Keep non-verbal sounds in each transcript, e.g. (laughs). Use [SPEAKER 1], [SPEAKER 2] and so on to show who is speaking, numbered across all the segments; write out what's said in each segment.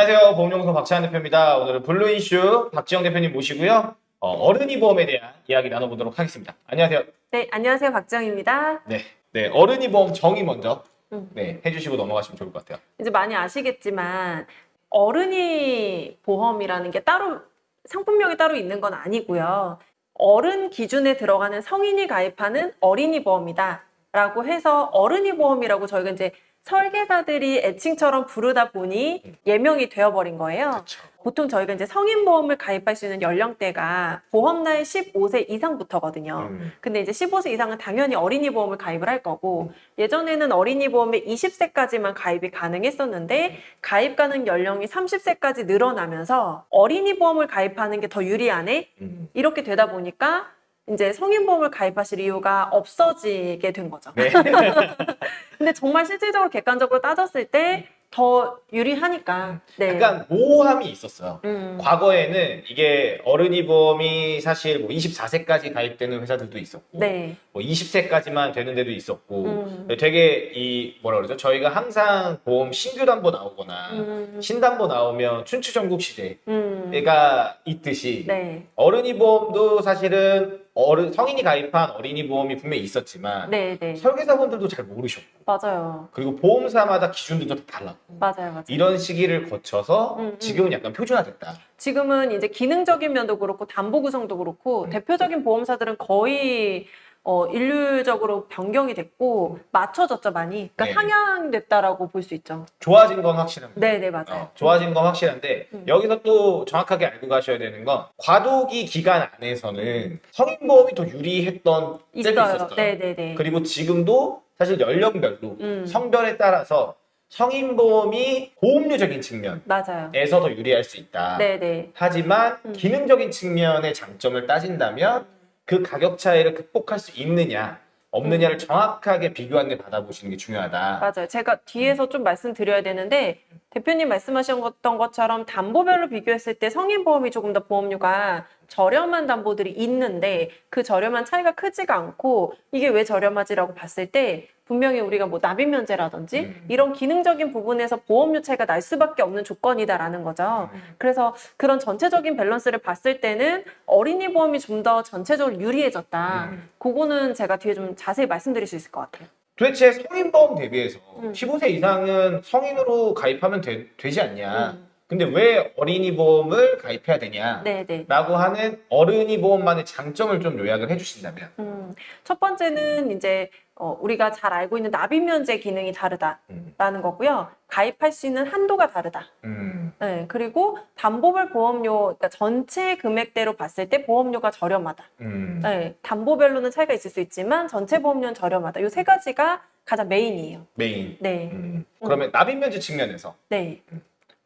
[SPEAKER 1] 안녕하세요. 보험연구소 박찬현 대표입니다. 오늘은 블루 이슈 박지영 대표님 모시고요. 어른이 보험에 대한 이야기 나눠보도록 하겠습니다. 안녕하세요.
[SPEAKER 2] 네, 안녕하세요. 박정입니다.
[SPEAKER 1] 네, 네 어른이 보험 정의 먼저
[SPEAKER 2] 음.
[SPEAKER 1] 네, 해주시고 넘어가시면 좋을 것 같아요.
[SPEAKER 2] 이제 많이 아시겠지만 어른이 보험이라는 게 따로 상품명이 따로 있는 건 아니고요. 어른 기준에 들어가는 성인이 가입하는 어린이 보험이다 라고 해서 어른이 보험이라고 저희가 이제 설계사들이 애칭처럼 부르다 보니 예명이 되어버린 거예요.
[SPEAKER 1] 그렇죠.
[SPEAKER 2] 보통 저희가 이제 성인 보험을 가입할 수 있는 연령대가 보험 나이 15세 이상부터거든요.
[SPEAKER 1] 음,
[SPEAKER 2] 근데 이제 15세 이상은 당연히 어린이 보험을 가입을 할 거고 예전에는 어린이 보험에 20세까지만 가입이 가능했었는데 가입 가능 연령이 30세까지 늘어나면서 어린이 보험을 가입하는 게 더 유리하네
[SPEAKER 1] 음.
[SPEAKER 2] 이렇게 되다 보니까 이제 성인 보험을 가입하실 이유가 없어지게 된 거죠.
[SPEAKER 1] 네. (laughs)
[SPEAKER 2] 근데 정말 실질적으로 객관적으로 따졌을 때 더 유리하니까. 네.
[SPEAKER 1] 약간 모호함이 있었어요.
[SPEAKER 2] 음.
[SPEAKER 1] 과거에는 이게 어른이 보험이 사실 뭐 24세까지 가입되는 회사들도 있었고
[SPEAKER 2] 네.
[SPEAKER 1] 뭐 20세까지만 되는 데도 있었고
[SPEAKER 2] 음.
[SPEAKER 1] 되게 이 뭐라 그러죠? 저희가 항상 보험 신규 담보 나오거나
[SPEAKER 2] 음.
[SPEAKER 1] 신담보 나오면 춘추 전국 시대가
[SPEAKER 2] 음.
[SPEAKER 1] 있듯이
[SPEAKER 2] 네.
[SPEAKER 1] 어른이 보험도 사실은 어른 성인이 가입한 어린이 보험이 분명히 있었지만
[SPEAKER 2] 네, 네.
[SPEAKER 1] 설계사분들도 잘 모르셨고
[SPEAKER 2] 맞아요.
[SPEAKER 1] 그리고 보험사마다 기준들도 다 달랐고
[SPEAKER 2] 맞아요, 맞아요.
[SPEAKER 1] 이런 시기를 거쳐서
[SPEAKER 2] 음, 음.
[SPEAKER 1] 지금은 약간 표준화됐다.
[SPEAKER 2] 지금은 이제 기능적인 면도 그렇고 담보 구성도 그렇고
[SPEAKER 1] 음.
[SPEAKER 2] 대표적인 보험사들은 거의 어, 인류적으로 변경이 됐고 맞춰졌죠 많이. 그러니까
[SPEAKER 1] 네.
[SPEAKER 2] 상향됐다라고 볼 수 있죠.
[SPEAKER 1] 좋아진 건 확실합니다.
[SPEAKER 2] 네, 네 맞아요.
[SPEAKER 1] 어, 좋아진 건 확실한데
[SPEAKER 2] 음.
[SPEAKER 1] 여기서 또 정확하게 알고 가셔야 되는 건 과도기 기간 안에서는 성인 보험이 더 유리했던 때도
[SPEAKER 2] 있어요.
[SPEAKER 1] 있었어요.
[SPEAKER 2] 네, 네, 네.
[SPEAKER 1] 그리고 지금도 사실 연령별로
[SPEAKER 2] 음.
[SPEAKER 1] 성별에 따라서 성인 보험이 보험료적인 측면에서
[SPEAKER 2] 맞아요.
[SPEAKER 1] 더 유리할 수 있다.
[SPEAKER 2] 네, 네.
[SPEAKER 1] 하지만
[SPEAKER 2] 음.
[SPEAKER 1] 기능적인 측면의 장점을 따진다면 그 가격 차이를 극복할 수 있느냐 없느냐를 정확하게 비교한 데 받아보시는 게 중요하다.
[SPEAKER 2] 음. 맞아요. 제가 뒤에서 좀 말씀드려야 되는데 대표님 말씀하셨던 것처럼 담보별로 비교했을 때 성인 보험이 조금 더 보험료가 저렴한 담보들이 있는데 그 저렴한 차이가 크지가 않고 이게 왜 저렴하지라고 봤을 때 분명히 우리가 뭐 납입 면제라든지
[SPEAKER 1] 음.
[SPEAKER 2] 이런 기능적인 부분에서 보험료 차이가 날 수밖에 없는 조건이다라는 거죠.
[SPEAKER 1] 음.
[SPEAKER 2] 그래서 그런 전체적인 밸런스를 봤을 때는 어린이 보험이 좀 더 전체적으로 유리해졌다.
[SPEAKER 1] 음.
[SPEAKER 2] 그거는 제가 뒤에 좀 자세히 말씀드릴 수 있을 것 같아요.
[SPEAKER 1] 도대체 성인 보험 대비해서
[SPEAKER 2] 음.
[SPEAKER 1] 15세 이상은 성인으로 가입하면 되, 지 않냐?
[SPEAKER 2] 음.
[SPEAKER 1] 근데 왜 어린이 보험을 가입해야 되냐?
[SPEAKER 2] 네, 네.
[SPEAKER 1] 라고 하는 어른이 보험만의 장점을 좀 요약을 해주신다면
[SPEAKER 2] 음, 첫 번째는 이제 어, 우리가 잘 알고 있는 납입 면제 기능이 다르다라는
[SPEAKER 1] 음.
[SPEAKER 2] 거고요. 가입할 수 있는 한도가 다르다.
[SPEAKER 1] 음.
[SPEAKER 2] 네, 그리고 담보별 보험료, 그러니까 전체 금액대로 봤을 때 보험료가 저렴하다.
[SPEAKER 1] 음.
[SPEAKER 2] 네, 담보별로는 차이가 있을 수 있지만 전체 보험료는 저렴하다. 이 세 가지가 가장 main이에요.
[SPEAKER 1] main
[SPEAKER 2] 네,
[SPEAKER 1] 음. 그러면 납입 면제 측면에서
[SPEAKER 2] 네.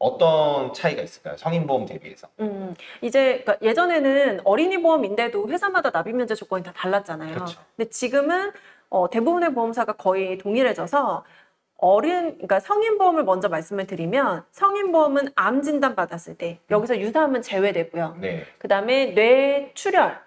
[SPEAKER 1] 어떤 차이가 있을까요? 성인 보험 대비해서
[SPEAKER 2] 음, 이제 그러니까 예전에는 어린이 보험인데도 회사마다 납입 면제 조건이 다 달랐잖아요.
[SPEAKER 1] 그렇죠.
[SPEAKER 2] 근데 지금은 어, 대부분의 보험사가 거의 동일해져서 어른, 그러니까 성인 보험을 먼저 말씀을 드리면 성인 보험은 암 진단 받았을 때 여기서 유사암은 제외되고요.
[SPEAKER 1] 네.
[SPEAKER 2] 그 다음에 뇌 출혈,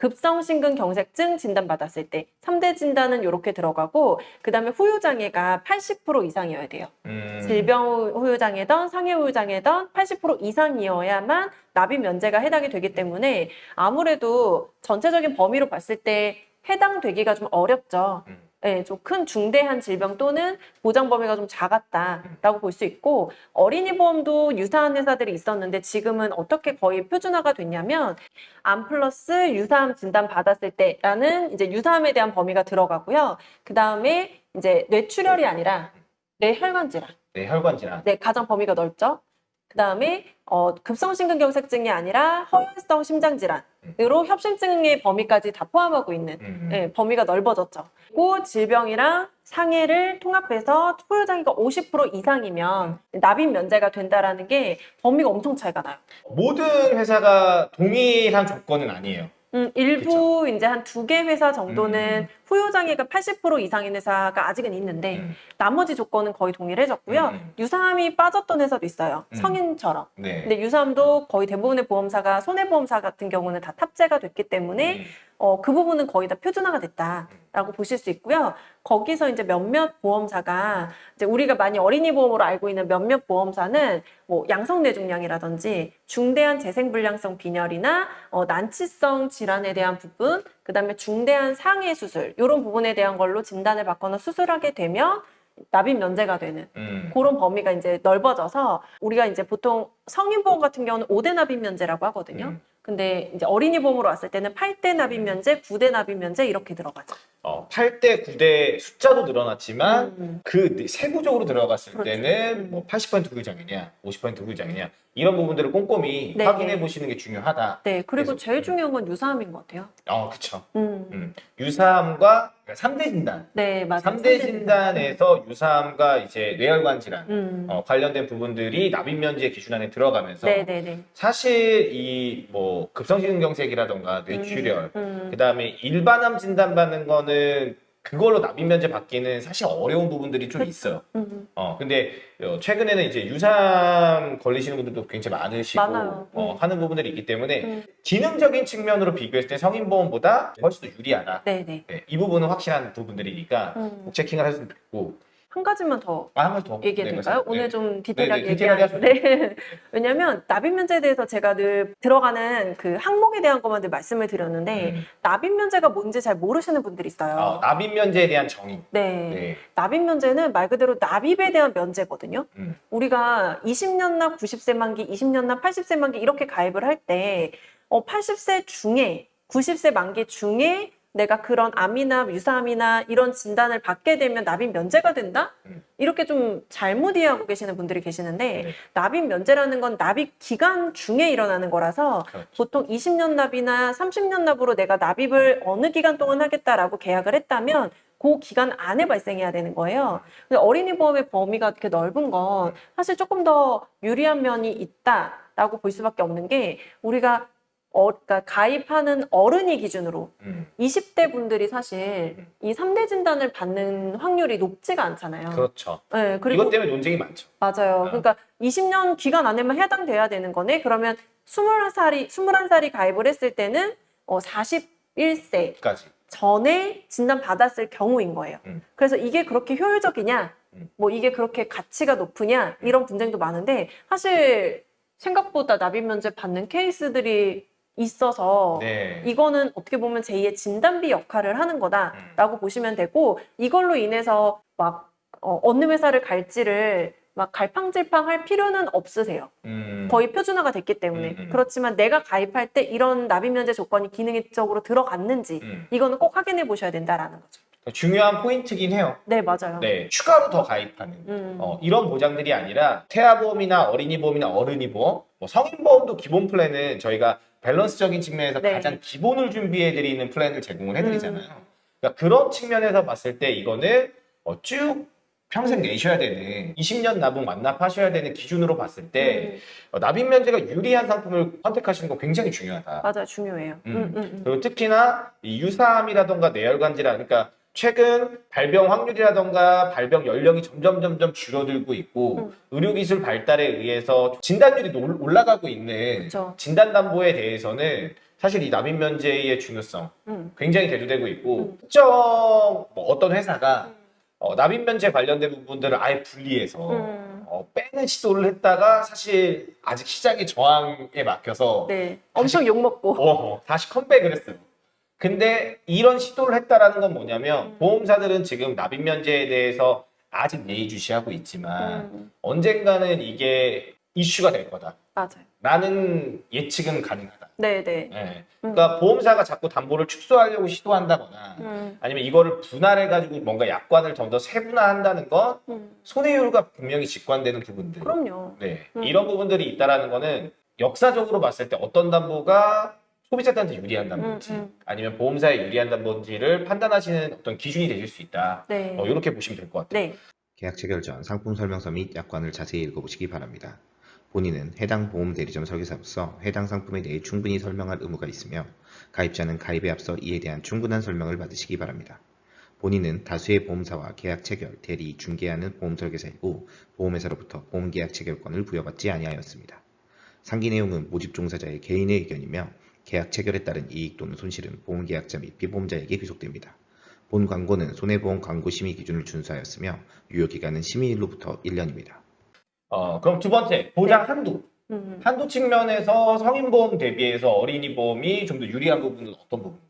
[SPEAKER 2] 급성심근경색증 진단 받았을 때 3대 진단은 이렇게 들어가고 그 다음에 후유장애가 80% 이상이어야 돼요.
[SPEAKER 1] 음.
[SPEAKER 2] 질병 후유장애든 상해 후유장애든 80% 이상이어야만 납입 면제가 해당이 되기 때문에 아무래도 전체적인 범위로 봤을 때 해당되기가 좀 어렵죠.
[SPEAKER 1] 음.
[SPEAKER 2] 네, 좀큰 중대한 질병 또는 보장 범위가 좀 작았다라고 볼 수 있고 어린이 보험도 유사한 회사들이 있었는데 지금은 어떻게 거의 표준화가 됐냐면 암 플러스 유사암 진단 받았을 때라는 이제 유사암에 대한 범위가 들어가고요. 그 다음에 이제 뇌출혈이 아니라 뇌혈관 질환.
[SPEAKER 1] 네, 혈관 질환.
[SPEAKER 2] 네, 가장 범위가 넓죠. 그 다음에 어, 급성심근경색증이 아니라 허혈성 심장질환 으로 협심증의 범위까지 다 포함하고 있는
[SPEAKER 1] 음.
[SPEAKER 2] 네, 범위가 넓어졌죠. 그리고 질병이랑 상해를 통합해서 투여장애가 50% 이상이면 납입 면제가 된다라는 게 범위가 엄청 차이가 나요.
[SPEAKER 1] 모든 회사가 동일한 조건은 아니에요.
[SPEAKER 2] 음, 일부 이제 한 두 개 회사 정도는
[SPEAKER 1] 음.
[SPEAKER 2] 포효 장애가 80% 이상인 회사가 아직은 있는데
[SPEAKER 1] 음.
[SPEAKER 2] 나머지 조건은 거의 동일해졌고요.
[SPEAKER 1] 음, 음.
[SPEAKER 2] 유사함이 빠졌던 회사도 있어요.
[SPEAKER 1] 음.
[SPEAKER 2] 성인처럼.
[SPEAKER 1] 네.
[SPEAKER 2] 근데 유사함도 거의 대부분의 보험사가 손해보험사 같은 경우는 다 탑재가 됐기 때문에
[SPEAKER 1] 음.
[SPEAKER 2] 어, 그 부분은 거의 다 표준화가 됐다라고 보실 수 있고요. 거기서 이제 몇몇 보험사가 이제 우리가 많이 어린이 보험으로 알고 있는 몇몇 보험사는 뭐 양성뇌중량이라든지 중대한 재생불량성 빈혈이나 어, 난치성 질환에 대한 부분, 그 다음에 중대한 상해 수술 이런 부분에 대한 걸로 진단을 받거나 수술하게 되면 납입 면제가 되는
[SPEAKER 1] 음.
[SPEAKER 2] 그런 범위가 이제 넓어져서 우리가 이제 보통 성인 보험 같은 경우는 5대 납입 면제라고 하거든요.
[SPEAKER 1] 음.
[SPEAKER 2] 근데 이제 어린이 보험으로 왔을 때는 8대 납입 면제, 9대 납입 면제 이렇게 들어가죠.
[SPEAKER 1] 어, 8대, 9대 숫자도 늘어났지만
[SPEAKER 2] 음.
[SPEAKER 1] 그 세부적으로 들어갔을
[SPEAKER 2] 그렇죠.
[SPEAKER 1] 때는
[SPEAKER 2] 음.
[SPEAKER 1] 뭐80% 후유장애냐, 50% 후유장애냐 이런 부분들을 꼼꼼히
[SPEAKER 2] 네.
[SPEAKER 1] 확인해 보시는 게 중요하다.
[SPEAKER 2] 네, 그리고
[SPEAKER 1] 그래서-
[SPEAKER 2] 제일 중요한 건 유사함인 것 같아요.
[SPEAKER 1] 어, 그쵸.
[SPEAKER 2] 음.
[SPEAKER 1] 음. 유사함과 3대 진단.
[SPEAKER 2] 네, 맞아요.
[SPEAKER 1] 3대 진단에서 유사함과 이제 뇌혈관 질환
[SPEAKER 2] 음.
[SPEAKER 1] 어, 관련된 부분들이 납입 면제 기준 안에 들어가면서
[SPEAKER 2] 네, 네, 네.
[SPEAKER 1] 사실 이 뭐 급성심근경색이라던가 뇌출혈
[SPEAKER 2] 음.
[SPEAKER 1] 그다음에 일반암 진단 받는 거는 그걸로 납입 면제 받기는 사실 어려운 부분들이 좀. 있어요.
[SPEAKER 2] 음.
[SPEAKER 1] 어 근데 어, 최근에는 이제 유사암 걸리시는 분들도 굉장히 많으시고
[SPEAKER 2] 많아요.
[SPEAKER 1] 어,
[SPEAKER 2] 음.
[SPEAKER 1] 하는 부분들이 있기 때문에
[SPEAKER 2] 음.
[SPEAKER 1] 기능적인 측면으로 비교했을 때 성인보험보다 훨씬 더 유리하다.
[SPEAKER 2] 네, 네.
[SPEAKER 1] 네, 이 부분은 확실한 부분들이니까
[SPEAKER 2] 음.
[SPEAKER 1] 꼭 체킹을 했으면 좋겠고
[SPEAKER 2] 한 가지만 더
[SPEAKER 1] 아, 더
[SPEAKER 2] 얘기해
[SPEAKER 1] 네,
[SPEAKER 2] 될까요?
[SPEAKER 1] 말씀-
[SPEAKER 2] 오늘
[SPEAKER 1] 네.
[SPEAKER 2] 좀 디테일하게
[SPEAKER 1] 네, 네, 디테일하게
[SPEAKER 2] 얘기한 네. (laughs) 왜냐면 납입 면제에 대해서 제가 늘 들어가는 그 항목에 대한 것만 늘 말씀을 드렸는데
[SPEAKER 1] 음.
[SPEAKER 2] 납입 면제가 뭔지 잘 모르시는 분들이 있어요.
[SPEAKER 1] 어, 납입 면제에 대한 정의.
[SPEAKER 2] 네.
[SPEAKER 1] 네.
[SPEAKER 2] 납입 면제는 말 그대로 납입에 대한 면제거든요.
[SPEAKER 1] 음.
[SPEAKER 2] 우리가 20년 납 90세 만기, 20년 납 80세 만기 이렇게 가입을 할 때 어, 80세 중에 90세 만기 중에 내가 그런 암이나 유사암이나 이런 진단을 받게 되면 납입 면제가 된다?
[SPEAKER 1] 음.
[SPEAKER 2] 이렇게 좀 잘못 이해하고 계시는 분들이 계시는데
[SPEAKER 1] 네.
[SPEAKER 2] 납입 면제라는 건 납입 기간 중에 일어나는 거라서
[SPEAKER 1] 그렇죠.
[SPEAKER 2] 보통 20년 납이나 30년 납으로 내가 납입을 어느 기간 동안 하겠다라고 계약을 했다면 그 기간 안에 발생해야 되는 거예요. 근데 어린이 보험의 범위가 이렇게 넓은 건 사실 조금 더 유리한 면이 있다라고 볼 수밖에 없는 게 우리가 어, 그러니까 가입하는 어른이 기준으로
[SPEAKER 1] 음.
[SPEAKER 2] 20대 분들이 사실 이 3대 진단을 받는 확률이 높지가 않잖아요.
[SPEAKER 1] 그렇죠.
[SPEAKER 2] 네, 그리고
[SPEAKER 1] 이것 때문에 논쟁이 많죠.
[SPEAKER 2] 맞아요.
[SPEAKER 1] 아.
[SPEAKER 2] 그러니까 20년 기간 안에만 해당돼야 되는 거네. 그러면 21살이 21살이 가입을 했을 때는 어 41세
[SPEAKER 1] 까지.
[SPEAKER 2] 전에 진단 받았을 경우인 거예요.
[SPEAKER 1] 음.
[SPEAKER 2] 그래서 이게 그렇게 효율적이냐?
[SPEAKER 1] 음.
[SPEAKER 2] 뭐 이게 그렇게 가치가 높으냐? 이런 분쟁도 많은데 사실 생각보다 납입 면제 받는 케이스들이 있어서
[SPEAKER 1] 네.
[SPEAKER 2] 이거는 어떻게 보면 제2의 진단비 역할을 하는
[SPEAKER 1] 음.
[SPEAKER 2] 거다라고 보시면 되고 이걸로 인해서 막 어, 어느 회사를 갈지를 막 갈팡질팡 할 필요는 없으세요.
[SPEAKER 1] 음.
[SPEAKER 2] 거의 표준화가 됐기 때문에
[SPEAKER 1] 음, 음.
[SPEAKER 2] 그렇지만 내가 가입할 때 이런 납입 면제 조건이 기능적으로 들어갔는지
[SPEAKER 1] 음.
[SPEAKER 2] 이거는 꼭 확인해 보셔야 된다라는 거죠.
[SPEAKER 1] 중요한 포인트긴 해요.
[SPEAKER 2] 네 맞아요.
[SPEAKER 1] 네. 추가로 더 가입하는.
[SPEAKER 2] 음.
[SPEAKER 1] 어, 이런 보장들이 아니라 태아보험이나 어린이보험이나 어른이보험, 뭐 성인보험도 기본 플랜은 저희가 밸런스적인 측면에서
[SPEAKER 2] 네.
[SPEAKER 1] 가장 기본을 준비해드리는 플랜을 제공을 해드리잖아요.
[SPEAKER 2] 음.
[SPEAKER 1] 그러니까 그런 측면에서 봤을 때 이거는 어, 쭉 평생 내셔야 되는 20년 납은 완납하셔야 되는 기준으로 봤을 때
[SPEAKER 2] 음,
[SPEAKER 1] 어, 납입 면제가 유리한 상품을 선택하시는 거 굉장히 중요하다.
[SPEAKER 2] 맞아요 중요해요.
[SPEAKER 1] 음.
[SPEAKER 2] 음, 음, 음.
[SPEAKER 1] 그리고 특히나 이 유사암이라던가 뇌혈관 질환, 그러니까 최근 발병 확률이라던가 발병 연령이 점점 점점 줄어들고 있고
[SPEAKER 2] 음.
[SPEAKER 1] 의료기술 발달에 의해서 진단율이 올- 올라가고 있는
[SPEAKER 2] 그쵸.
[SPEAKER 1] 진단담보에 대해서는 사실 이 납입 면제의 중요성
[SPEAKER 2] 음.
[SPEAKER 1] 굉장히 대두되고 있고
[SPEAKER 2] 음.
[SPEAKER 1] 특정 뭐 어떤 회사가 어, 납입 면제 관련된 부분들을 아예 분리해서
[SPEAKER 2] 음.
[SPEAKER 1] 어, 빼는 시도를 했다가 사실 아직 시장의 저항에 막혀서
[SPEAKER 2] 네 엄청 욕 먹고.
[SPEAKER 1] 어, 다시 컴백을 했어요. 근데 이런 시도를 했다라는 건 뭐냐면
[SPEAKER 2] 음.
[SPEAKER 1] 보험사들은 지금 납입 면제에 대해서 아직 예의주시하고 있지만
[SPEAKER 2] 음,
[SPEAKER 1] 언젠가는 이게 이슈가 될 거다.
[SPEAKER 2] 맞아요.
[SPEAKER 1] 라는 예측은 가능하다.
[SPEAKER 2] 네 네.
[SPEAKER 1] 예. 그러니까 보험사가 자꾸 담보를 축소하려고 시도한다거나
[SPEAKER 2] 음,
[SPEAKER 1] 아니면 이거를 분할해가지고 뭔가 약관을 좀 더 세분화한다는 건
[SPEAKER 2] 음.
[SPEAKER 1] 손해율과 분명히 직관되는 부분들.
[SPEAKER 2] 그럼요.
[SPEAKER 1] 네.
[SPEAKER 2] 음.
[SPEAKER 1] 이런 부분들이 있다라는 거는 역사적으로 봤을 때 어떤 담보가 소비자한테 유리한 담보인지
[SPEAKER 2] 음, 음.
[SPEAKER 1] 아니면 보험사에 유리한 담보인지를 판단하시는 어떤 기준이 되실 수 있다.
[SPEAKER 2] 네.
[SPEAKER 1] 어, 이렇게 보시면 될 것 같아요.
[SPEAKER 2] 네.
[SPEAKER 3] 계약 체결 전 상품 설명서 및 약관을 자세히 읽어보시기 바랍니다. 본인은 해당 보험 대리점 설계사로서 해당 상품에 대해 충분히 설명할 의무가 있으며 가입자는 가입에 앞서 이에 대한 충분한 설명을 받으시기 바랍니다. 본인은 다수의 보험사와 계약 체결, 대리, 중개하는 보험 설계사이고 보험회사로부터 보험 계약 체결권을 부여받지 아니하였습니다. 상기 내용은 모집 종사자의 개인의 의견이며 계약 체결에 따른 이익 또는 손실은 보험계약자 및 피보험자에게 귀속됩니다. 본 광고는 손해보험 광고 심의 기준을 준수하였으며 유효 기간은 심의일로부터 1년입니다.
[SPEAKER 1] 어, 그럼 두 번째 보장 한도.
[SPEAKER 2] 음.
[SPEAKER 1] 한도 측면에서 성인보험 대비해서 어린이 보험이 좀 더 유리한 부분은 어떤 부분이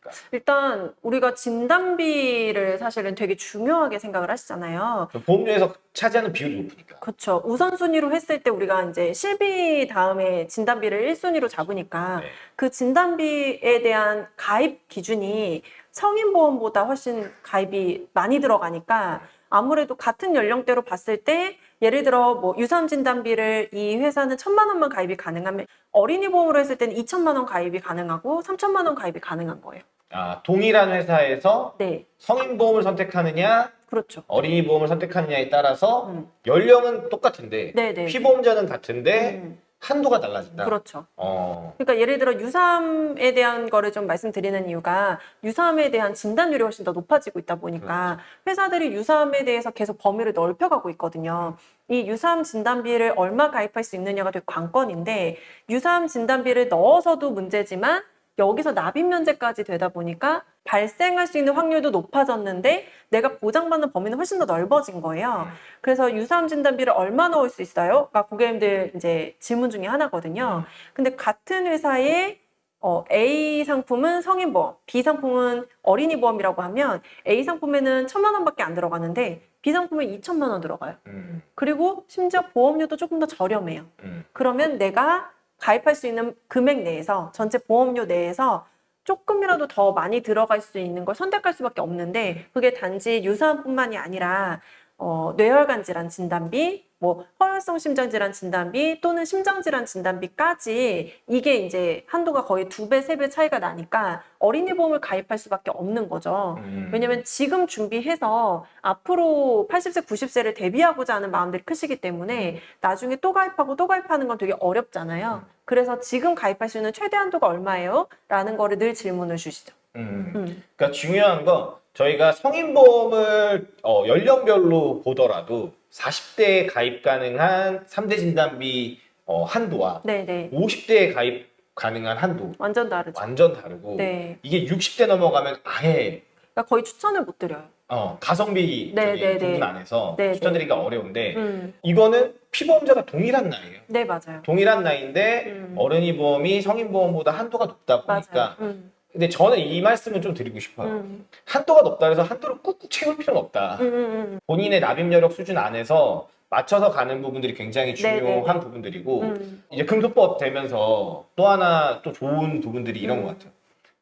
[SPEAKER 1] 있을까요?
[SPEAKER 2] 일단 우리가 진단비를 사실은 되게 중요하게 생각을 하시잖아요.
[SPEAKER 1] 그 보험료에서 차지하는 비율이 높으니까.
[SPEAKER 2] 그렇죠. 우선순위로 했을 때 우리가 이제 실비 다음에 진단비를 1순위로 잡으니까
[SPEAKER 1] 네.
[SPEAKER 2] 그 진단비에 대한 가입 기준이 성인보험보다 훨씬 가입이 많이 들어가니까 아무래도 같은 연령대로 봤을 때 예를 들어 뭐 유산 진단비를 이 회사는 천만 원만 가입이 가능하면 어린이 보험으로 했을 때는 2천만 원 가입이 가능하고 3천만 원 가입이 가능한 거예요.
[SPEAKER 1] 아, 동일한 회사에서
[SPEAKER 2] 네,
[SPEAKER 1] 성인 보험을 선택하느냐,
[SPEAKER 2] 그렇죠.
[SPEAKER 1] 어린이 보험을 선택하느냐에 따라서
[SPEAKER 2] 음.
[SPEAKER 1] 연령은 똑같은데
[SPEAKER 2] 네, 네.
[SPEAKER 1] 피보험자는 같은데
[SPEAKER 2] 음,
[SPEAKER 1] 한도가 달라진다.
[SPEAKER 2] 그렇죠.
[SPEAKER 1] 어,
[SPEAKER 2] 그러니까 예를 들어 유삼에 대한 거를 좀 말씀드리는 이유가 유삼에 대한 진단율이 훨씬 더 높아지고 있다 보니까 회사들이 유삼에 대해서 계속 범위를 넓혀가고 있거든요. 이 유삼 진단비를 얼마 가입할 수 있느냐가 되게 관건인데 유삼 진단비를 넣어서도 문제지만 여기서 납입 면제까지 되다 보니까 발생할 수 있는 확률도 높아졌는데 내가 보장받는 범위는 훨씬 더 넓어진 거예요. 그래서 유사암 진단비를 얼마 넣을 수 있어요?가 고객님들 이제 질문 중에 하나거든요. 근데 같은 회사에 어, A 상품은 성인보험, B 상품은 어린이 보험이라고 하면 A 상품에는 천만 원밖에 안 들어가는데 B 상품에 2천만 원 들어가요.
[SPEAKER 1] 음,
[SPEAKER 2] 그리고 심지어 보험료도 조금 더 저렴해요.
[SPEAKER 1] 음.
[SPEAKER 2] 그러면 내가 가입할 수 있는 금액 내에서 전체 보험료 내에서 조금이라도 더 많이 들어갈 수 있는 걸 선택할 수밖에 없는데 그게 단지 유사암뿐만이 아니라 어, 뇌혈관 질환 진단비, 뭐 허혈성 심장질환 진단비 또는 심장질환 진단비까지 이게 이제 한도가 거의 두 배, 세 배 차이가 나니까 어린이 보험을 가입할 수밖에 없는 거죠.
[SPEAKER 1] 음.
[SPEAKER 2] 왜냐면 지금 준비해서 앞으로 80세, 90세를 대비하고자 하는 마음들이 크시기 때문에 나중에 또 가입하고 또 가입하는 건 되게 어렵잖아요. 그래서 지금 가입할 수 있는 최대 한도가 얼마예요? 라는 거를 늘 질문을 주시죠.
[SPEAKER 1] 음.
[SPEAKER 2] 음.
[SPEAKER 1] 그러니까 중요한 건 저희가 성인보험을 어, 연령별로 보더라도 40대에 가입 가능한 3대 진단비 어, 한도와
[SPEAKER 2] 네네.
[SPEAKER 1] 50대에 가입 가능한 한도
[SPEAKER 2] 완전 다르죠.
[SPEAKER 1] 완전 다르고
[SPEAKER 2] 네.
[SPEAKER 1] 이게 60대 넘어가면 아예
[SPEAKER 2] 그러니까 거의 추천을 못 드려요.
[SPEAKER 1] 어, 가성비
[SPEAKER 2] 네,
[SPEAKER 1] 적인
[SPEAKER 2] 네, 네.
[SPEAKER 1] 부분 안에서
[SPEAKER 2] 네,
[SPEAKER 1] 추천드리기가 어려운데
[SPEAKER 2] 음.
[SPEAKER 1] 이거는 피보험자가 동일한 나이예요.
[SPEAKER 2] 네, 맞아요.
[SPEAKER 1] 동일한 나이인데
[SPEAKER 2] 음.
[SPEAKER 1] 어른이 보험이 성인 보험보다 한도가 높다. 보니까
[SPEAKER 2] 음.
[SPEAKER 1] 근데 저는 이 말씀을 좀 드리고 싶어요.
[SPEAKER 2] 음.
[SPEAKER 1] 한도가 높다 해서 한도를 꾹꾹 채울 필요는 없다.
[SPEAKER 2] 음, 음, 음.
[SPEAKER 1] 본인의 납입 여력 수준 안에서 맞춰서 가는 부분들이 굉장히 중요한
[SPEAKER 2] 네, 네, 네.
[SPEAKER 1] 부분들이고
[SPEAKER 2] 음.
[SPEAKER 1] 이제 금소법 되면서 또 하나 또 좋은 부분들이 이런
[SPEAKER 2] 음.
[SPEAKER 1] 것 같아요.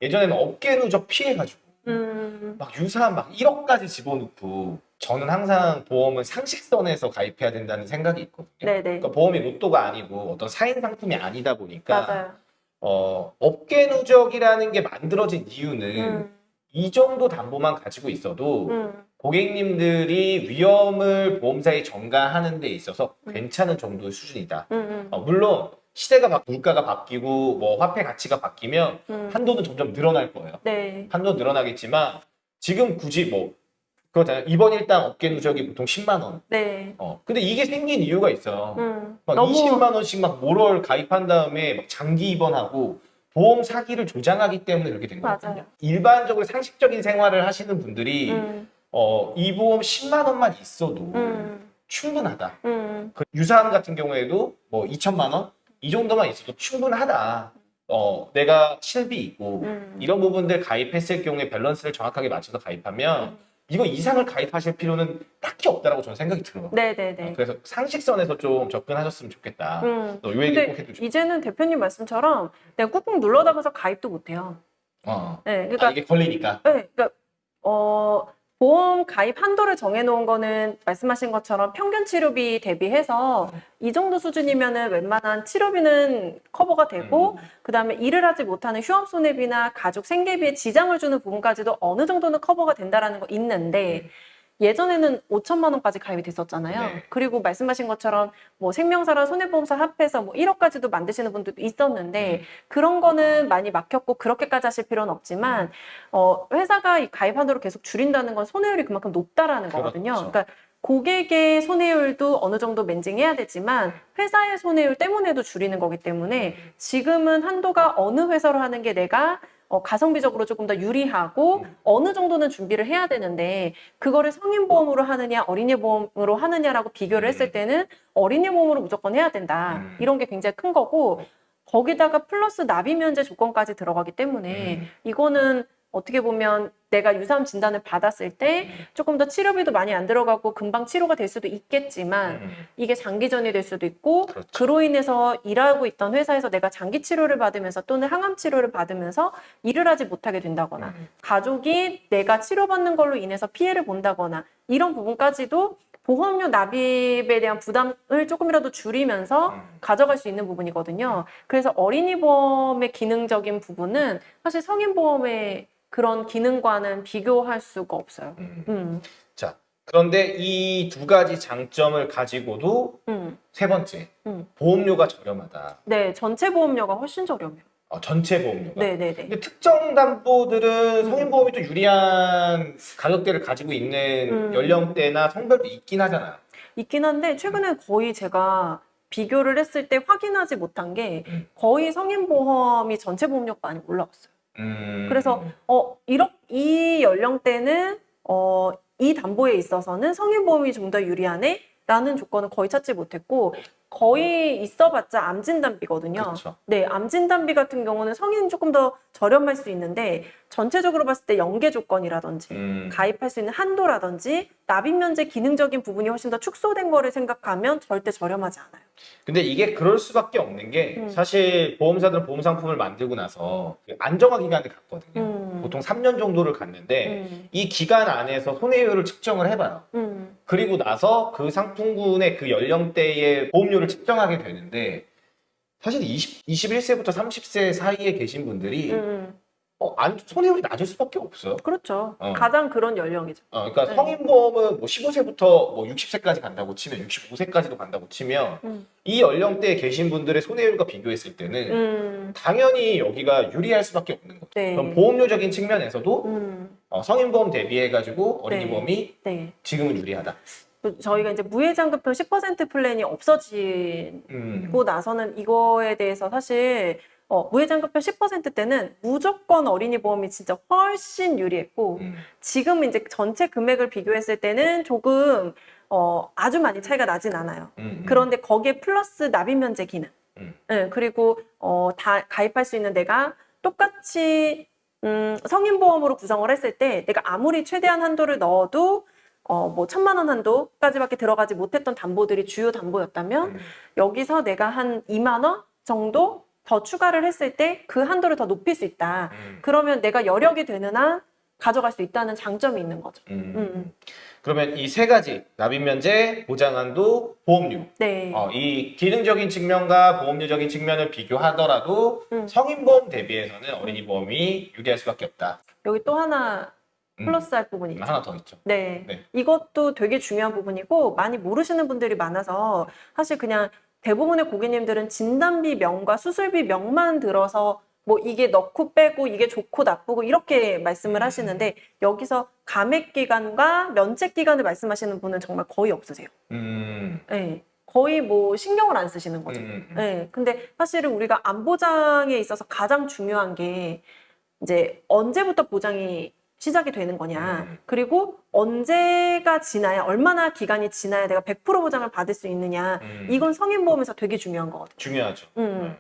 [SPEAKER 1] 예전에는 업계 누적 피해가지고
[SPEAKER 2] 음.
[SPEAKER 1] 막 유사한 막 1억까지 집어넣고 저는 항상 보험은 상식선에서 가입해야 된다는 생각이 있거든요.
[SPEAKER 2] 네네.
[SPEAKER 1] 그러니까 보험이 로또가 아니고 어떤 사인 상품이 아니다 보니까
[SPEAKER 2] 맞아요.
[SPEAKER 1] 어, 업계 누적이라는 게 만들어진 이유는
[SPEAKER 2] 음.
[SPEAKER 1] 이 정도 담보만 가지고 있어도
[SPEAKER 2] 음.
[SPEAKER 1] 고객님들이 위험을 보험사에 전가하는 데 있어서
[SPEAKER 2] 음.
[SPEAKER 1] 괜찮은 정도의 수준이다.
[SPEAKER 2] 음. 음.
[SPEAKER 1] 어, 물론 시대가 바, 물가가 바뀌고 뭐 화폐 가치가 바뀌면
[SPEAKER 2] 음.
[SPEAKER 1] 한도는 점점 늘어날 거예요.
[SPEAKER 2] 네.
[SPEAKER 1] 한도 늘어나겠지만 지금 굳이 뭐 그거잖아요. 이번 일당 업계 누적이 보통 10만 원.
[SPEAKER 2] 네.
[SPEAKER 1] 어. 근데 이게 생긴 이유가 있어요.
[SPEAKER 2] 음.
[SPEAKER 1] 막 20만 원씩 막 모럴 가입한 다음에 막 장기 입원하고 보험 사기를 조장하기 때문에 그렇게 된 거거든요.
[SPEAKER 2] 맞아요.
[SPEAKER 1] 일반적으로 상식적인 생활을 하시는 분들이
[SPEAKER 2] 음.
[SPEAKER 1] 어, 이 보험 10만 원만 있어도
[SPEAKER 2] 음.
[SPEAKER 1] 충분하다.
[SPEAKER 2] 음.
[SPEAKER 1] 그 유사암 같은 경우에도 뭐 2천만 원 이 정도만 있어도 충분하다. 어, 내가 실비 있고
[SPEAKER 2] 음.
[SPEAKER 1] 이런 부분들 가입했을 경우에 밸런스를 정확하게 맞춰서 가입하면
[SPEAKER 2] 음.
[SPEAKER 1] 이거 이상을 가입하실 필요는 딱히 없다라고 저는 생각이 들어요.
[SPEAKER 2] 네네네.
[SPEAKER 1] 그래서 상식선에서 좀 접근하셨으면 좋겠다.
[SPEAKER 2] 음.
[SPEAKER 1] 너 요 얘기 꼭 해주죠.
[SPEAKER 2] 이제는 대표님 말씀처럼 내가 꾹꾹 눌러다가서 가입도 못해요.
[SPEAKER 1] 어.
[SPEAKER 2] 네,
[SPEAKER 1] 아,
[SPEAKER 2] 그러니까,
[SPEAKER 1] 이게 걸리니까.
[SPEAKER 2] 네, 그러니까 어, 보험 가입 한도를 정해놓은 거는 말씀하신 것처럼 평균 치료비 대비해서 이 정도 수준이면은 웬만한 치료비는 커버가 되고
[SPEAKER 1] 음.
[SPEAKER 2] 그 다음에 일을 하지 못하는 휴업 손해비나 가족 생계비에 지장을 주는 부분까지도 어느 정도는 커버가 된다라는 거 있는데 예전에는 5천만 원까지 가입이 됐었잖아요.
[SPEAKER 1] 네.
[SPEAKER 2] 그리고 말씀하신 것처럼 뭐 생명사랑 손해보험사 합해서 뭐 1억까지도 만드시는 분들도 있었는데
[SPEAKER 1] 음.
[SPEAKER 2] 그런 거는 많이 막혔고 그렇게까지 하실 필요는 없지만
[SPEAKER 1] 음.
[SPEAKER 2] 어, 회사가 이 가입 한도를 계속 줄인다는 건 손해율이 그만큼 높다라는 거거든요.
[SPEAKER 1] 그렇죠.
[SPEAKER 2] 그러니까 고객의 손해율도 어느 정도 맨징해야 되지만 회사의 손해율 때문에도 줄이는 거기 때문에 지금은 한도가 어느 회사로 하는 게 내가 어, 가성비적으로 조금 더 유리하고
[SPEAKER 1] 음.
[SPEAKER 2] 어느 정도는 준비를 해야 되는데 그거를 성인 보험으로 하느냐 어린이 보험으로 하느냐라고 비교를 했을
[SPEAKER 1] 음.
[SPEAKER 2] 때는 어린이 보험으로 무조건 해야 된다
[SPEAKER 1] 음.
[SPEAKER 2] 이런 게 굉장히 큰 거고 거기다가 플러스 납입 면제 조건까지 들어가기 때문에
[SPEAKER 1] 음.
[SPEAKER 2] 이거는 어떻게 보면 내가 유사암 진단을 받았을 때
[SPEAKER 1] 음.
[SPEAKER 2] 조금 더 치료비도 많이 안 들어가고 금방 치료가 될 수도 있겠지만
[SPEAKER 1] 음.
[SPEAKER 2] 이게 장기전이 될 수도 있고
[SPEAKER 1] 그렇죠.
[SPEAKER 2] 그로 인해서 일하고 있던 회사에서 내가 장기 치료를 받으면서 또는 항암 치료를 받으면서 일을 하지 못하게 된다거나
[SPEAKER 1] 음.
[SPEAKER 2] 가족이 내가 치료받는 걸로 인해서 피해를 본다거나 이런 부분까지도 보험료 납입에 대한 부담을 조금이라도 줄이면서
[SPEAKER 1] 음.
[SPEAKER 2] 가져갈 수 있는 부분이거든요. 그래서 어린이 보험의 기능적인 부분은 사실 성인 보험의 그런 기능과는 비교할 수가 없어요.
[SPEAKER 1] 음.
[SPEAKER 2] 음,
[SPEAKER 1] 자, 그런데 이 두 가지 장점을 가지고도
[SPEAKER 2] 음.
[SPEAKER 1] 세 번째,
[SPEAKER 2] 음.
[SPEAKER 1] 보험료가 저렴하다.
[SPEAKER 2] 네, 전체 보험료가 훨씬 저렴해요.
[SPEAKER 1] 어, 전체 보험료가.
[SPEAKER 2] 네, 네, 네.
[SPEAKER 1] 근데 특정 담보들은
[SPEAKER 2] 음.
[SPEAKER 1] 성인보험이 또 유리한 가격대를 가지고 있는
[SPEAKER 2] 음.
[SPEAKER 1] 연령대나 성별도 있긴 하잖아요.
[SPEAKER 2] 있긴 한데 최근에 거의 제가 비교를 했을 때 확인하지 못한 게
[SPEAKER 1] 음.
[SPEAKER 2] 거의 성인 보험이 전체 보험료가 많이 올라갔어요.
[SPEAKER 1] 음.
[SPEAKER 2] 그래서 어, 이렇, 이 연령대는 어, 이 담보에 있어서는 성인 보험이 좀 더 유리하네? 라는 조건은 거의 찾지 못했고 거의 있어봤자 암 진단비거든요.
[SPEAKER 1] 그렇죠.
[SPEAKER 2] 네, 암 진단비 같은 경우는 성인은 조금 더 저렴할 수 있는데 전체적으로 봤을 때 연계 조건이라든지
[SPEAKER 1] 음.
[SPEAKER 2] 가입할 수 있는 한도라든지 납입 면제 기능적인 부분이 훨씬 더 축소된 거를 생각하면 절대 저렴하지 않아요.
[SPEAKER 1] 근데 이게 그럴 수밖에 없는 게
[SPEAKER 2] 음.
[SPEAKER 1] 사실 보험사들은 보험 상품을 만들고 나서 그 안정화 기간을 갖거든요.
[SPEAKER 2] 음.
[SPEAKER 1] 보통 3년 정도를 갖는데
[SPEAKER 2] 음.
[SPEAKER 1] 이 기간 안에서 손해율을 측정을 해봐요.
[SPEAKER 2] 음.
[SPEAKER 1] 그리고 나서 그 상품군의 그 연령대의 보험료 를 측정하게 되는데 사실 20, 21세부터 30세 사이에 계신 분들이
[SPEAKER 2] 음.
[SPEAKER 1] 어, 안, 손해율이 낮을 수밖에 없어요.
[SPEAKER 2] 그렇죠.
[SPEAKER 1] 어.
[SPEAKER 2] 가장 그런 연령이죠.
[SPEAKER 1] 어, 그러니까
[SPEAKER 2] 네.
[SPEAKER 1] 성인보험은 뭐 15세부터 뭐 60세까지 간다고 치면 65세까지도 간다고 치면
[SPEAKER 2] 음.
[SPEAKER 1] 이 연령대에 계신 분들의 손해율과 비교했을 때는
[SPEAKER 2] 음.
[SPEAKER 1] 당연히 여기가 유리할 수밖에 없는 거죠.
[SPEAKER 2] 네.
[SPEAKER 1] 그럼 보험료적인 측면에서도
[SPEAKER 2] 음.
[SPEAKER 1] 어, 성인보험 대비해가지고 어린이보험이
[SPEAKER 2] 네.
[SPEAKER 1] 지금은 유리하다.
[SPEAKER 2] 또 저희가 이제 무해장급형 10% 플랜이 없어지고
[SPEAKER 1] 음.
[SPEAKER 2] 나서는 이거에 대해서 사실 어, 무해장급형 10% 때는 무조건 어린이 보험이 진짜 훨씬 유리했고
[SPEAKER 1] 음.
[SPEAKER 2] 지금 이제 전체 금액을 비교했을 때는 조금 어, 아주 많이 차이가 나진 않아요.
[SPEAKER 1] 음.
[SPEAKER 2] 그런데 거기에 플러스 납입 면제 기능.
[SPEAKER 1] 음.
[SPEAKER 2] 예, 그리고 어, 다 가입할 수 있는 내가 똑같이 음, 성인 보험으로 구성을 했을 때 내가 아무리 최대한 한도를 넣어도 어, 뭐 천만 원 한도까지밖에 들어가지 못했던 담보들이 주요 담보였다면
[SPEAKER 1] 음.
[SPEAKER 2] 여기서 내가 한 2만 원 정도 더 추가를 했을 때 그 한도를 더 높일 수 있다.
[SPEAKER 1] 음.
[SPEAKER 2] 그러면 내가 여력이 되는 한 가져갈 수 있다는 장점이 있는 거죠.
[SPEAKER 1] 음.
[SPEAKER 2] 음.
[SPEAKER 1] 그러면 이 세 가지 납입 면제, 보장한도, 보험료
[SPEAKER 2] 네.
[SPEAKER 1] 어, 이 기능적인 측면과 보험료적인 측면을 비교하더라도
[SPEAKER 2] 음.
[SPEAKER 1] 성인보험 대비해서는 어린이보험이 유리할 수밖에 없다.
[SPEAKER 2] 여기 또 하나
[SPEAKER 1] 음.
[SPEAKER 2] 플러스할 부분이 있죠.
[SPEAKER 1] 하나 더 있죠.
[SPEAKER 2] 네.
[SPEAKER 1] 네.
[SPEAKER 2] 이것도 되게 중요한 부분이고 많이 모르시는 분들이 많아서 사실 그냥 대부분의 고객님들은 진단비 명과 수술비 명만 들어서 뭐 이게 넣고 빼고 이게 좋고 나쁘고 이렇게 말씀을 하시는데 여기서 감액 기간과 면책 기간을 말씀하시는 분은 정말 거의 없으세요.
[SPEAKER 1] 음.
[SPEAKER 2] 네. 거의 뭐 신경을 안 쓰시는 거죠.
[SPEAKER 1] 음.
[SPEAKER 2] 네, 근데 사실은 우리가 암 보장에 있어서 가장 중요한 게 이제 언제부터 보장이 시작이 되는 거냐.
[SPEAKER 1] 음.
[SPEAKER 2] 그리고 언제가 지나야 얼마나 기간이 지나야 내가 100% 보장을 받을 수 있느냐.
[SPEAKER 1] 음.
[SPEAKER 2] 이건 성인보험에서 되게 중요한 거거든요.
[SPEAKER 1] 중요하죠.
[SPEAKER 2] 음.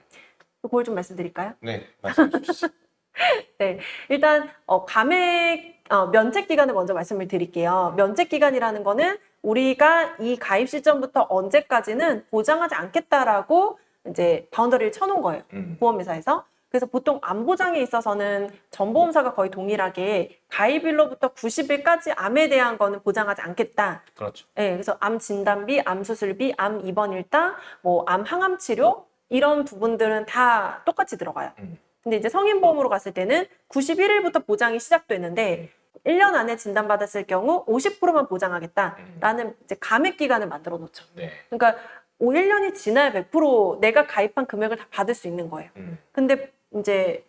[SPEAKER 2] 그걸 좀 말씀드릴까요?
[SPEAKER 1] 네, 말씀해 주시죠. (laughs)
[SPEAKER 2] 일단 어, 감액 어, 면책 기간을 먼저 말씀을 드릴게요. 면책 기간이라는 거는 우리가 이 가입 시점부터 언제까지는 보장하지 않겠다라고 이제 boundary를 쳐놓은 거예요.
[SPEAKER 1] 음.
[SPEAKER 2] 보험회사에서. 그래서 보통 암 보장에 있어서는 전 보험사가 거의 동일하게 가입일로부터 90일까지 암에 대한 거는 보장하지 않겠다.
[SPEAKER 1] 그렇죠.
[SPEAKER 2] 예, 그래서 암 진단비, 암 수술비, 암 입원 일당, 뭐암 항암 치료 이런 부분들은 다 똑같이 들어가요.
[SPEAKER 1] 음.
[SPEAKER 2] 근데 이제 성인 보험으로 갔을 때는 91일부터 보장이 시작되는데 1년 안에 진단받았을 경우 50%만 보장하겠다라는 이제 감액 기간을 만들어 놓죠.
[SPEAKER 1] 네.
[SPEAKER 2] 그러니까 5, 1년이 지나야 100% 내가 가입한 금액을 다 받을 수 있는 거예요.
[SPEAKER 1] 음.
[SPEAKER 2] 근데 이제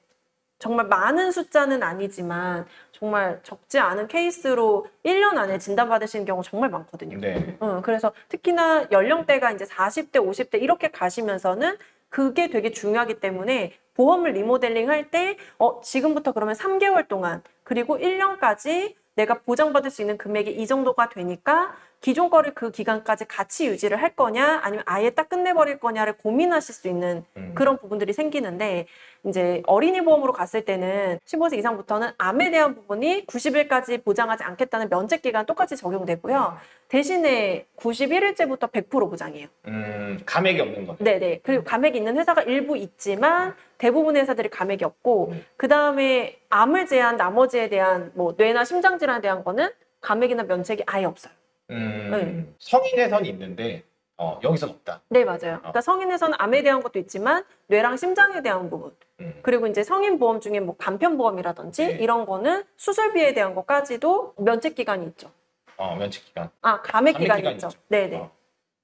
[SPEAKER 2] 정말 많은 숫자는 아니지만 정말 적지 않은 케이스로 1년 안에 진단받으시는 경우 정말 많거든요.
[SPEAKER 1] 네.
[SPEAKER 2] 어, 그래서 특히나 연령대가 이제 40대, 50대 이렇게 가시면서는 그게 되게 중요하기 때문에 보험을 리모델링 할 때, 어, 지금부터 그러면 3개월 동안, 그리고 1년까지 내가 보장받을 수 있는 금액이 이 정도가 되니까 기존 거를 그 기간까지 같이 유지를 할 거냐, 아니면 아예 딱 끝내버릴 거냐를 고민하실 수 있는
[SPEAKER 1] 음.
[SPEAKER 2] 그런 부분들이 생기는데, 이제 어린이 보험으로 갔을 때는 15세 이상부터는 암에 대한 부분이 90일까지 보장하지 않겠다는 면책 기간 똑같이 적용되고요. 대신에 91일째부터 100% 보장이에요.
[SPEAKER 1] 음, 감액이 없는 거네.
[SPEAKER 2] 네네. 그리고 감액이 있는 회사가 일부 있지만 대부분의 회사들이 감액이 없고
[SPEAKER 1] 음.
[SPEAKER 2] 그 다음에 암을 제한 나머지에 대한 뭐 뇌나 심장 질환에 대한 거는 감액이나 면책이 아예 없어요.
[SPEAKER 1] 음,
[SPEAKER 2] 네.
[SPEAKER 1] 성인에선 있는데 어, 여기선 없다.
[SPEAKER 2] 네 맞아요. 그러니까 성인에서는 암에 대한 것도 있지만 뇌랑 심장에 대한 부분
[SPEAKER 1] 음.
[SPEAKER 2] 그리고 이제 성인 보험 중에 뭐 간편 보험이라든지
[SPEAKER 1] 네.
[SPEAKER 2] 이런 거는 수술비에 대한 것까지도 면책 기간이 있죠.
[SPEAKER 1] 어, 면책 기간.
[SPEAKER 2] 아 감액
[SPEAKER 1] 감액
[SPEAKER 2] 기간이
[SPEAKER 1] 기간이
[SPEAKER 2] 있죠.
[SPEAKER 1] 있죠.
[SPEAKER 2] 네 네.
[SPEAKER 1] 어,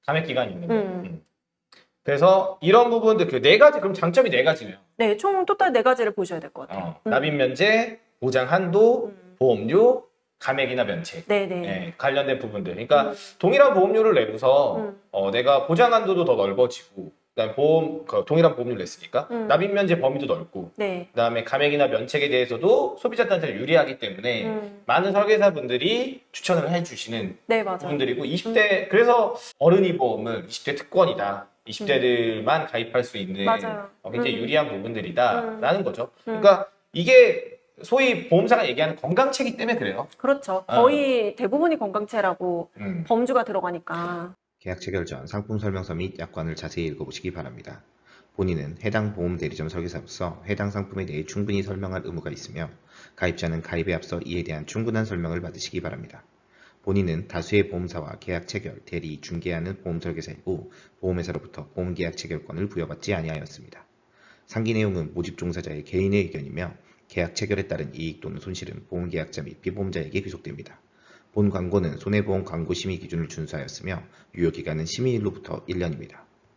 [SPEAKER 1] 감액 기간이 있는 거.
[SPEAKER 2] 음.
[SPEAKER 1] 음. 그래서 이런 부분들 그 네 가지 그럼 장점이 네 가지네요.
[SPEAKER 2] 네, 총 토탈 네 가지를 보셔야 될 것 같아요.
[SPEAKER 1] 어,
[SPEAKER 2] 음.
[SPEAKER 1] 납입 면제, 보장 한도,
[SPEAKER 2] 음.
[SPEAKER 1] 보험료, 감액이나 면책.
[SPEAKER 2] 네네.
[SPEAKER 1] 네, 관련된 부분들. 그러니까 동일한 보험료를 내고서
[SPEAKER 2] 음.
[SPEAKER 1] 어, 내가 보장 한도도 더 넓어지고, 그다음에 보험 그 동일한 보험료를 냈으니까
[SPEAKER 2] 음.
[SPEAKER 1] 납입 면제 범위도 넓고,
[SPEAKER 2] 네.
[SPEAKER 1] 그다음에 감액이나 면책에 대해서도 소비자한테 유리하기 때문에
[SPEAKER 2] 음.
[SPEAKER 1] 많은 설계사분들이 추천을 해주시는
[SPEAKER 2] 네.
[SPEAKER 1] 부분들이고 20대 그래서 어른이 보험은 20대 특권이다. 20대들만 가입할 수 있는
[SPEAKER 2] 맞아요.
[SPEAKER 1] 어, 굉장히
[SPEAKER 2] 음.
[SPEAKER 1] 유리한 부분들이다라는 거죠.
[SPEAKER 2] 음.
[SPEAKER 1] 그러니까 이게 소위 보험사가 얘기하는 건강책이 때문에 그래요.
[SPEAKER 2] 그렇죠.
[SPEAKER 1] 어.
[SPEAKER 2] 거의 대부분이 건강체라고
[SPEAKER 1] 음.
[SPEAKER 2] 범주가 들어가니까.
[SPEAKER 3] 계약 체결 전 상품 설명서 및 약관을 자세히 읽어보시기 바랍니다. 본인은 해당 보험 대리점 설계사로서 해당 상품에 대해 충분히 설명할 의무가 있으며 가입자는 가입에 앞서 이에 대한 충분한 설명을 받으시기 바랍니다. 본인은 다수의 보험사와 계약 체결, 대리, 중개하는 보험 설계사이고 보험회사로부터 보험 계약 체결권을 부여받지 아니하였습니다. 상기 내용은 모집 종사자의 개인의 의견이며 계약 체결에 따른 이익 또는 손실은 보험계약자 및 피보험자에게 귀속됩니다. 본 광고는 손해보험 광고 심의 기준을 준수하였으며 유효기간은 심의일로부터 1년입니다.